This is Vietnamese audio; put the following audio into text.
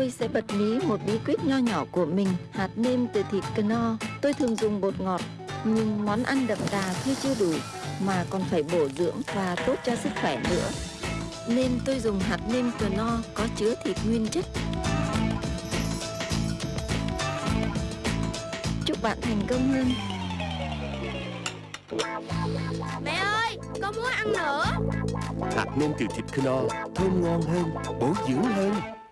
tôi sẽ bật mí một bí quyết nho nhỏ của mình, hạt nêm từ thịt cano. Tôi thường dùng bột ngọt, nhưng món ăn đậm đà thôi chưa đủ, mà còn phải bổ dưỡng và tốt cho sức khỏe nữa. Nên tôi dùng hạt nêm cano có chứa thịt nguyên chất. Chúc bạn thành công hơn. Mẹ ơi, con muốn ăn nữa Hạt nêm từ thịt knorr thơm ngon hơn, bổ dưỡng hơn